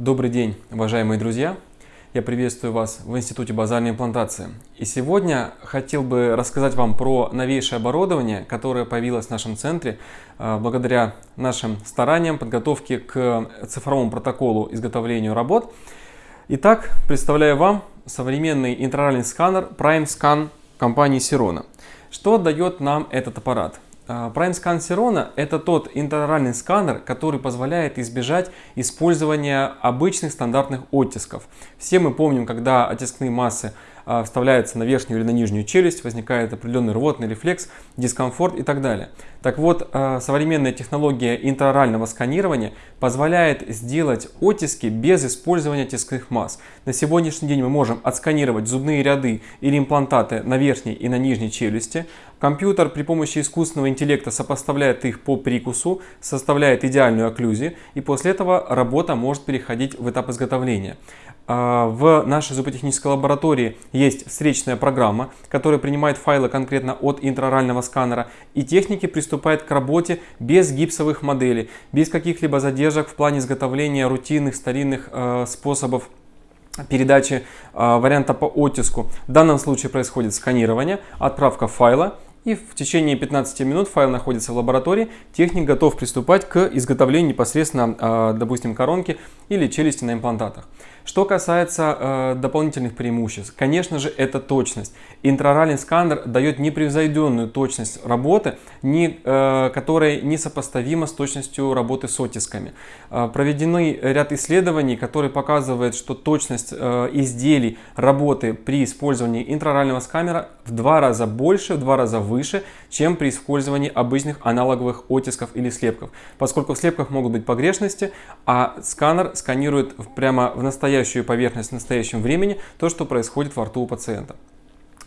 Добрый день, уважаемые друзья! Я приветствую вас в Институте базальной имплантации. И сегодня хотел бы рассказать вам про новейшее оборудование, которое появилось в нашем центре э, благодаря нашим стараниям подготовки к цифровому протоколу изготовлению работ. Итак, представляю вам современный интраральный сканер Prime Scan компании Sirona. Что дает нам этот аппарат? А, Prime Scan Sirona это тот интероральный сканер, который позволяет избежать использования обычных стандартных оттисков. Все мы помним, когда оттискные массы а, вставляются на верхнюю или на нижнюю челюсть, возникает определенный рвотный рефлекс, дискомфорт и так далее. Так вот, а, современная технология интраорального сканирования позволяет сделать оттиски без использования тискных масс. На сегодняшний день мы можем отсканировать зубные ряды или имплантаты на верхней и на нижней челюсти. Компьютер при помощи искусственного интеллекта сопоставляет их по прикусу, составляет идеальную окклюзию, и после этого работа может переходить в этап изготовления. А, в нашей зуботехнической лаборатории есть встречная программа, которая принимает файлы конкретно от интраорального сканера, и техники приступают к работе без гипсовых моделей, без каких-либо задержек в плане изготовления рутинных старинных э, способов передачи э, варианта по оттиску. В данном случае происходит сканирование, отправка файла, и в течение 15 минут файл находится в лаборатории, техник готов приступать к изготовлению непосредственно, э, допустим, коронки или челюсти на имплантатах. Что касается э, дополнительных преимуществ, конечно же, это точность. Интраральный сканер дает непревзойденную точность работы, не, э, которая несопоставима с точностью работы с оттисками. Э, проведены ряд исследований, которые показывают, что точность э, изделий работы при использовании интрарального сканера в два раза больше, в два раза выше, чем при использовании обычных аналоговых оттисков или слепков. Поскольку в слепках могут быть погрешности, а сканер сканирует прямо в настоящем настоящую поверхность в настоящем времени, то, что происходит во рту у пациента.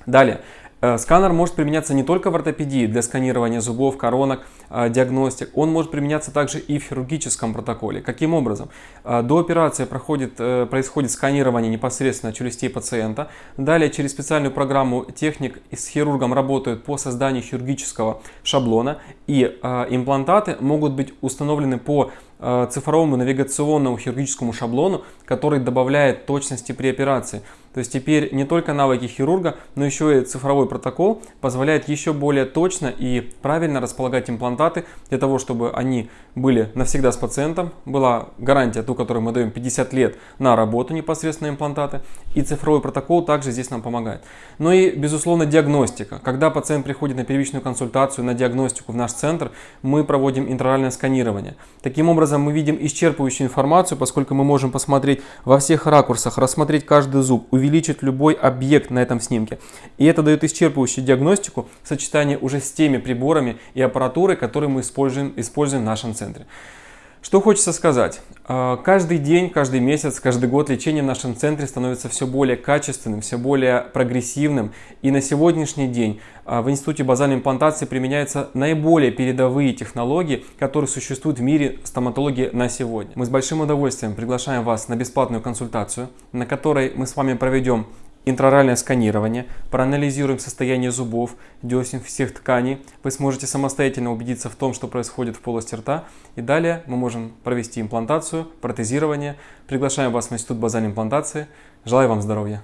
Далее, Э, сканер может применяться не только в ортопедии для сканирования зубов, коронок, э, диагностик. Он может применяться также и в хирургическом протоколе. Каким образом? Э, до операции проходит, происходит сканирование непосредственно челюстей пациента. Далее через специальную программу техник с хирургом работают по созданию хирургического шаблона. И имплантаты могут быть установлены по цифровому навигационному хирургическому шаблону, который добавляет точности при операции. То есть теперь не только навыки хирурга, но еще и цифровой протокол позволяет еще более точно и правильно располагать имплантаты для того, чтобы они были навсегда с пациентом. Была гарантия, ту, которую мы даем 50 лет на работу непосредственно имплантаты. И цифровой протокол также здесь нам помогает. Ну и, безусловно, диагностика. Когда пациент приходит на первичную консультацию, на диагностику в наш центр, мы проводим интраральное сканирование. Таким образом, мы видим исчерпывающую информацию, поскольку мы можем посмотреть во всех ракурсах, рассмотреть каждый зуб, увеличить любой объект на этом снимке. И это дает исчерпывающую диагностику в сочетании уже с теми приборами и аппаратурой, которые мы используем, используем в нашем центре. Что хочется сказать. А, каждый день, каждый месяц, каждый год лечение в нашем центре становится все более качественным, все более прогрессивным. И на сегодняшний день а, в Институте базальной имплантации применяются наиболее передовые технологии, которые существуют в мире стоматологии на сегодня. Мы с большим удовольствием приглашаем вас на бесплатную консультацию, на которой мы с вами проведем интроральное сканирование, проанализируем состояние зубов, десен, всех тканей. Вы сможете самостоятельно убедиться в том, что происходит в полости рта. И далее мы можем провести имплантацию, протезирование. Приглашаем вас в Институт базальной имплантации. Желаю вам здоровья!